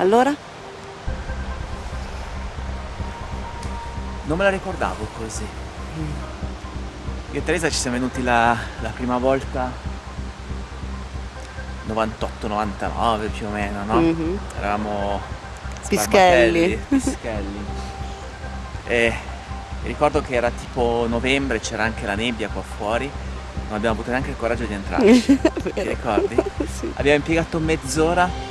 Allora? Non me la ricordavo così. Io e Teresa ci siamo venuti la, la prima volta 98-99 più o meno, no? Mhm. Eravamo Pischelli. Pischelli. E ricordo che era tipo novembre, c'era anche la nebbia qua fuori, non abbiamo avuto neanche il coraggio di entrarci. Ti ricordi? Sì. Abbiamo impiegato mezz'ora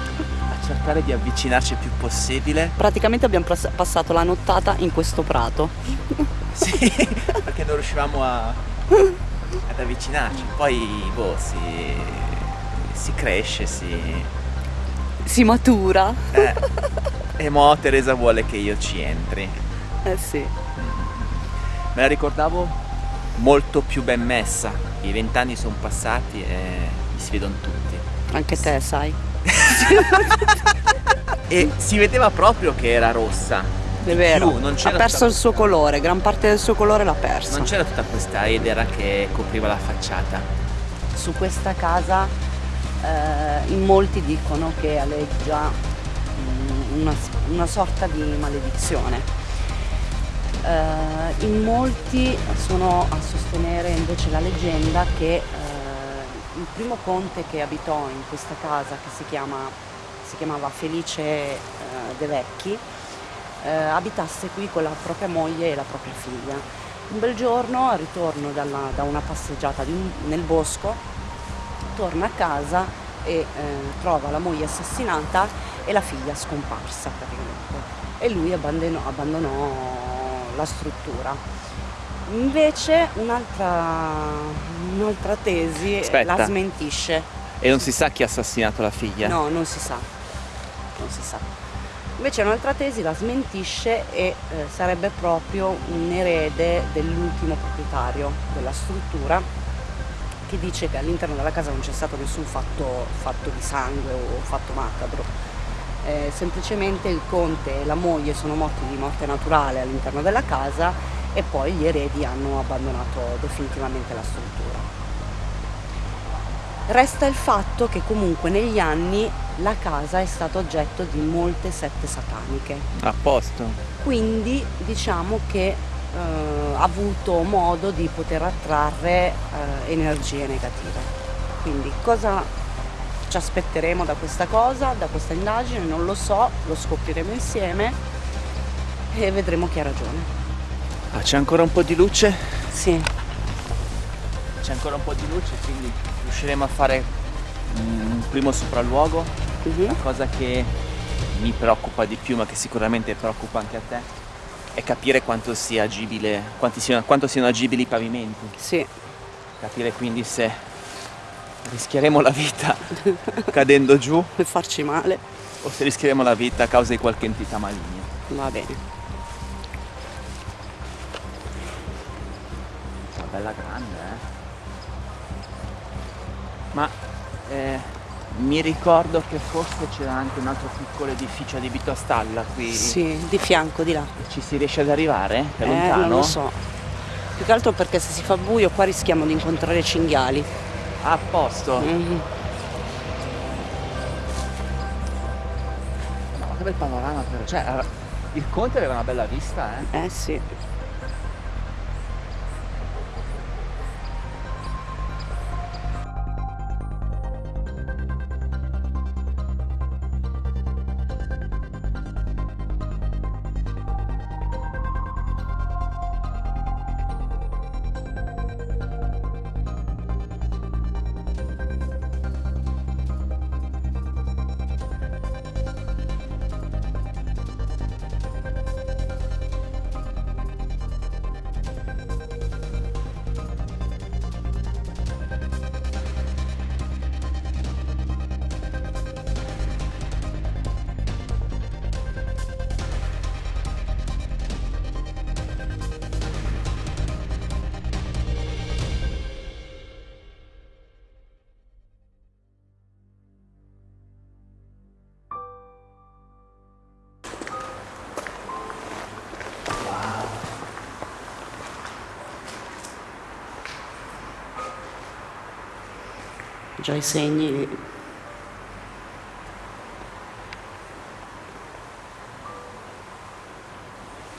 cercare di avvicinarci il più possibile. Praticamente abbiamo passato la nottata in questo prato. Sì, perché non riuscivamo a, ad avvicinarci. Poi, boh, si, si cresce, si... Si matura. Eh. E mo Teresa vuole che io ci entri. Eh sì. Me la ricordavo molto più ben messa. I vent'anni sono passati e mi si vedono tutti. Anche te, sai. E si vedeva proprio che era rossa. È vero. più, non ha perso tutta- il suo colore, gran parte del suo colore l'ha perso. Non c'era tutta questa edera che copriva la facciata. Su questa casa eh, in molti dicono che aleggia mm, una, una sorta di maledizione. Eh, in molti sono a sostenere invece la leggenda che eh, il primo conte che abitò in questa casa, che si, chiama, si chiamava Felice eh, De Vecchi, eh, abitasse qui con la propria moglie e la propria figlia. Un bel giorno, al ritorno dalla- da una passeggiata un- nel bosco, torna a casa e eh, trova la moglie assassinata e la figlia scomparsa praticamente. E lui abbandonò, abbandonò la struttura. Invece un'altra, un'altra tesi Aspetta. la smentisce. E non si sa chi ha assassinato la figlia. No, non si sa. Non si sa. Invece un'altra tesi la smentisce e eh, sarebbe proprio un erede dell'ultimo proprietario della struttura che dice che all'interno della casa non c'è stato nessun fatto, fatto di sangue o fatto macabro. Eh, semplicemente il conte e la moglie sono morti di morte naturale all'interno della casa e poi gli eredi hanno abbandonato definitivamente la struttura. Resta il fatto che comunque negli anni la casa è stata oggetto di molte sette sataniche, A posto. quindi diciamo che eh, ha avuto modo di poter attrarre eh, energie negative. Quindi cosa ci aspetteremo da questa cosa, da questa indagine? Non lo so, lo scopriremo insieme e vedremo chi ha ragione. Ah, c'è ancora un po' di luce? Sì, C'è ancora un po' di luce, quindi riusciremo a fare un primo sopralluogo. mhm, La cosa che mi preoccupa di più, ma che sicuramente preoccupa anche a te, è capire quanto sia agibile, siano, quanto siano agibili i pavimenti. sì, Capire quindi se rischieremo la vita cadendo giù per farci male, o se rischieremo la vita a causa di qualche entità maligna. va bene. Bella grande, eh. Ma eh, mi ricordo che forse c'era anche un altro piccolo edificio adibito a stalla qui. Sì, di fianco, di là. Ci si riesce ad arrivare? È Eh, lontano? non lo so. Più che altro perché se si fa buio qua rischiamo di incontrare cinghiali. A posto. Mhm. No, che bel panorama però. Cioè, il conte aveva una bella vista, eh. Eh sì. faccio i segni.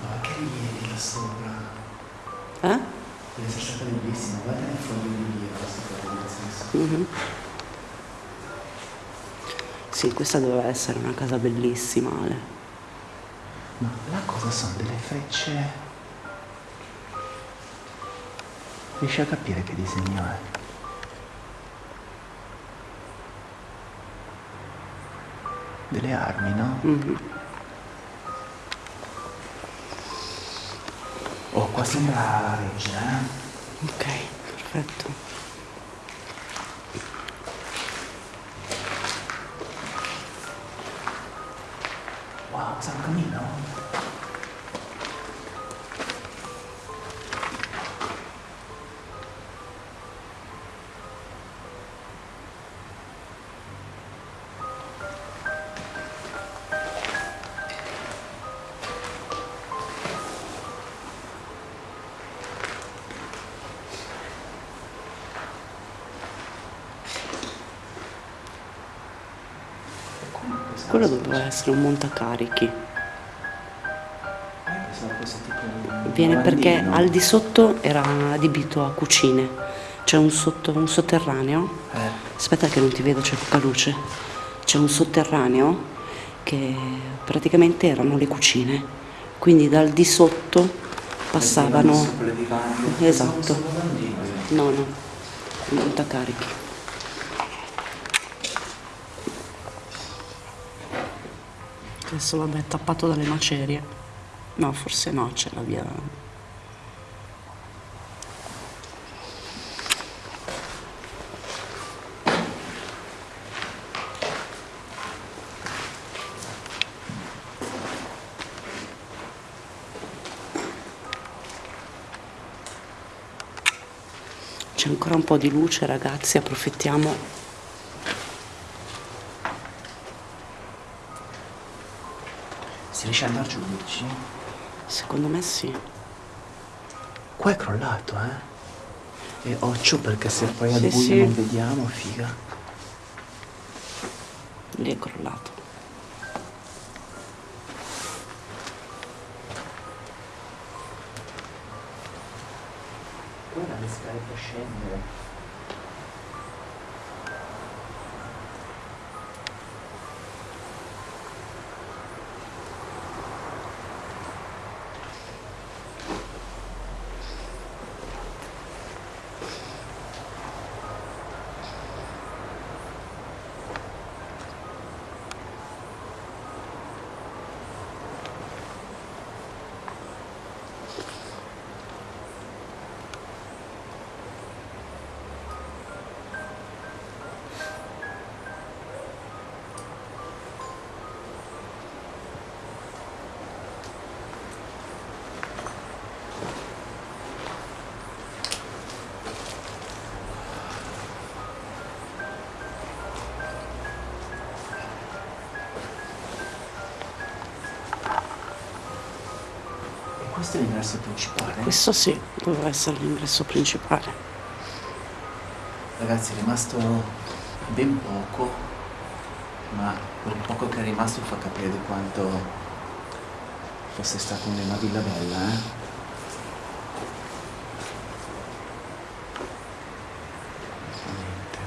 Ma che rilievi là sopra. Eh? deve essere stata bellissima. Guarda il foglio di lì sopra mhm. sì questa doveva essere una casa bellissima Ale. Ma là cosa sono delle frecce. Riesci a capire che disegno è? Delle armi, no? Mhm. Oh, qua sembra regge, eh? Ok, perfetto. Wow, San Camino? Quello doveva essere un montacarichi. Viene perché al di sotto era adibito a cucine. C'è un, sotto- un sotterraneo. Eh, Aspetta che non ti vedo, c'è poca luce. C'è un sotterraneo che praticamente erano le cucine. Quindi dal di sotto passavano... Esatto. No, no, un montacarichi. Adesso vabbè tappato dalle macerie. No, forse no, c'è la via. C'è ancora un po' di luce, ragazzi, approfittiamo. Andare giù, dici? Secondo me sì. Qua è crollato, eh? E occhio perché se poi al Sì, buio sì. non vediamo, figa. Lì è crollato. Guarda le scale per scendere. Questo è l'ingresso principale. Questo sì, doveva essere l'ingresso principale. Ragazzi è rimasto ben poco, ma quel poco che è rimasto fa capire di quanto fosse stata una villa bella, eh? Veramente.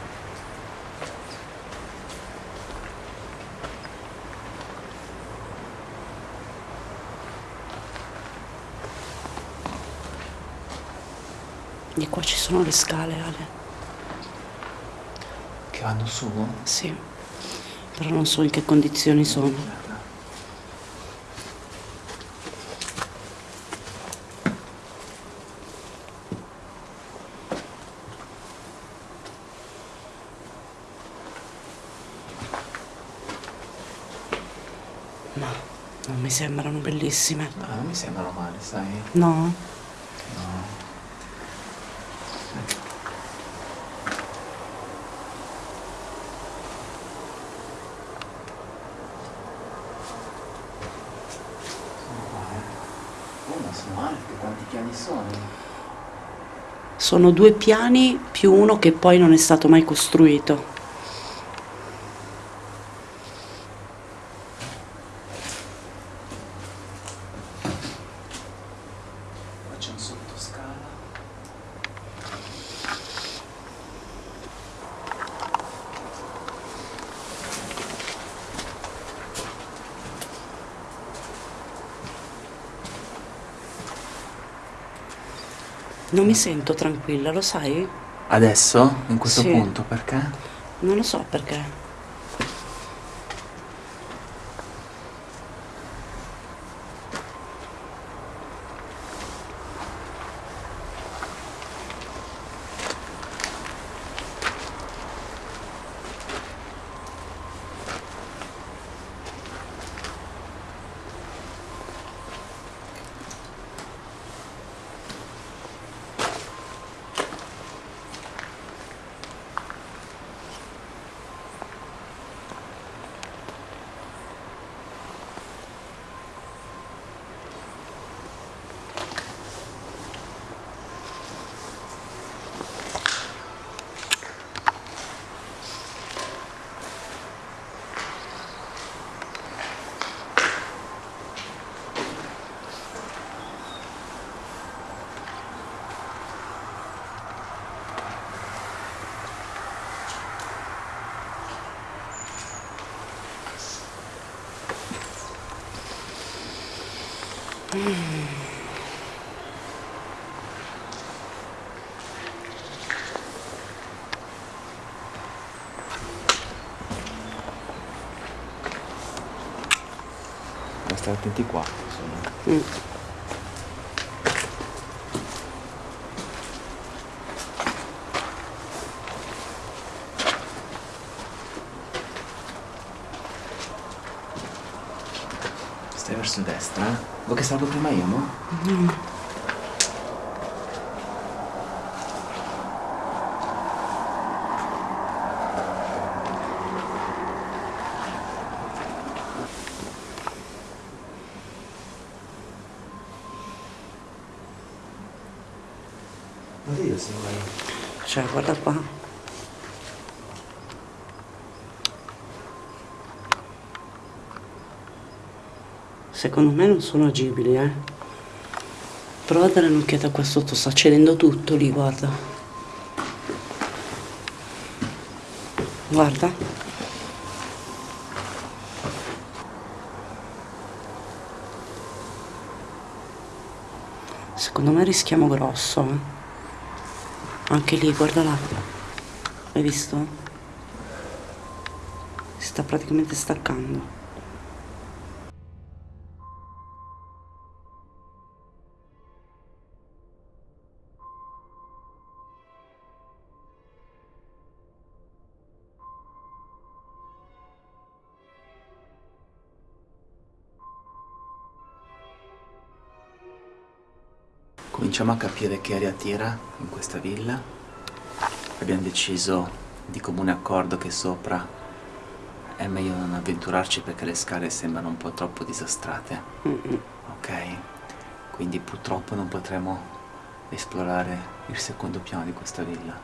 Di qua ci sono le scale, Ale. Che vanno su? Sì. Però non so in che condizioni sono. Ma non mi sembrano bellissime. No, non mi sembrano male, sai? No? No. Sono qua, eh. Oh, ma sono alte, quanti piani sono? Sono due piani più uno che poi non è stato mai costruito. Non mi sento tranquilla, lo sai? Adesso? In questo Sì. punto? Perché? Non lo so perché. Stare attenti qua. insomma. Mm. Stai verso destra? eh? Vuoi che salgo prima io, no? Ma io se vuoi. Cioè, guarda qua. Secondo me non sono agibili, eh. Prova a dare un'occhiata qua sotto, sta cedendo tutto lì, guarda. Guarda. Secondo me rischiamo grosso, eh. Anche lì, guarda là. Hai visto? Si sta praticamente staccando. Cominciamo a capire che aria tira in questa villa. Abbiamo deciso di comune accordo che sopra è meglio non avventurarci perché le scale sembrano un po' troppo disastrate. Ok? Quindi purtroppo non potremo esplorare il secondo piano di questa villa.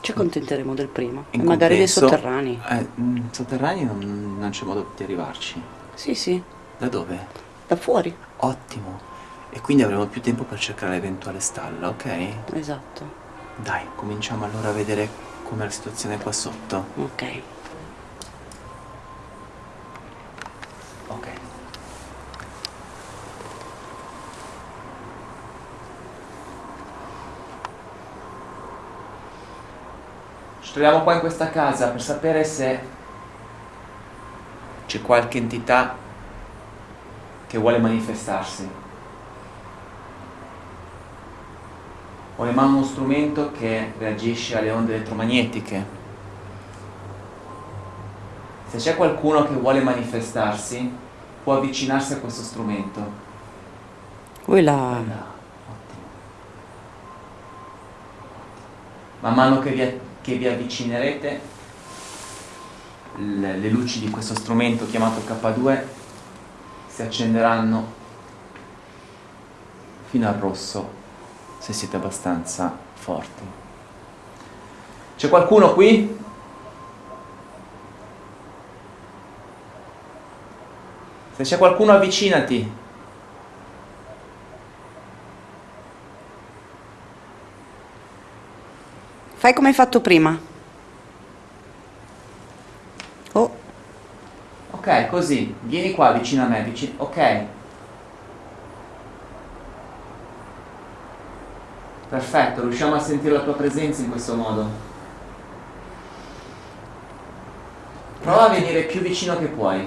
Ci accontenteremo del primo. In magari dei sotterranei. Eh, sotterranei non, non c'è modo di arrivarci. Sì, sì, Da dove? da fuori. Ottimo. E quindi avremo più tempo per cercare l'eventuale stalla, ok? Esatto. Dai, cominciamo allora a vedere com'è la situazione qua sotto. Ok. Ok. Ci troviamo qua in questa casa per sapere se c'è qualche entità che vuole manifestarsi. Ho in mano uno strumento che reagisce alle onde elettromagnetiche. Se c'è qualcuno che vuole manifestarsi, può avvicinarsi a questo strumento. Ottimo. Man mano che vi, che vi avvicinerete, le, le luci di questo strumento chiamato K2 si accenderanno fino al rosso se siete abbastanza forti. C'è qualcuno qui? Se c'è qualcuno avvicinati. Fai come hai fatto prima. Oh, Ok, così. Vieni qua vicino a me, vicino. Ok. Perfetto, riusciamo a sentire la tua presenza in questo modo. Prova a venire più vicino che puoi.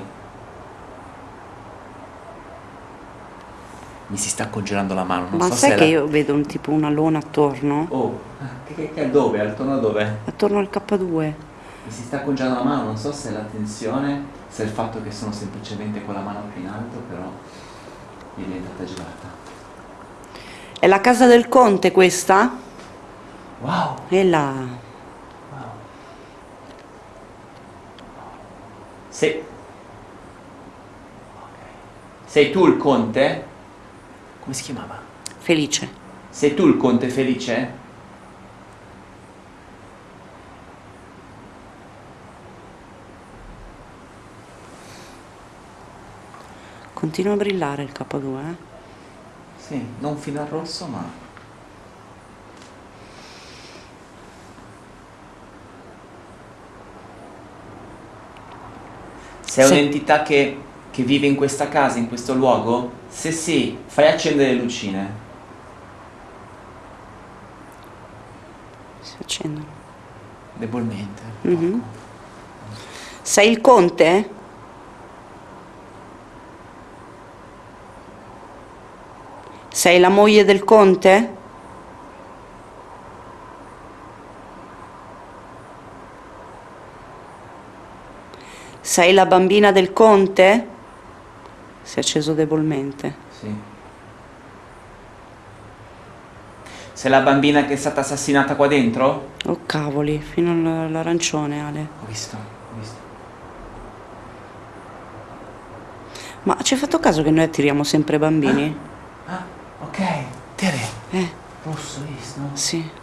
Mi si sta congelando la mano, non Ma so sai che la- io vedo un tipo una lona attorno? Oh, che, che, che dove? Attorno a dove? Attorno al K2. Mi si sta congelando la mano, non so se è la tensione, se è il fatto che sono semplicemente con la mano più in alto, però mi è diventata gelata. È la casa del conte questa? Wow! E là. wow. Sei... Sei tu il conte? Come si chiamava? Felice. Sei tu il conte felice? Continua a brillare il K2, eh? Sì, non fino al rosso, ma... Sei Sì. un'entità che, che vive in questa casa, in questo luogo? Se sì, fai accendere le lucine. Si accendono. Debolmente. Mhm. poco. Sei il conte? Sei la moglie del conte? Sei la bambina del conte? Si è acceso debolmente. Sì. Sei la bambina che è stata assassinata qua dentro? Oh cavoli, fino all- all'arancione Ale. Ho visto, ho visto. Ma ci hai fatto caso che noi attiriamo sempre bambini? Ah. Tere. Eh, Rosso, hai visto? sì.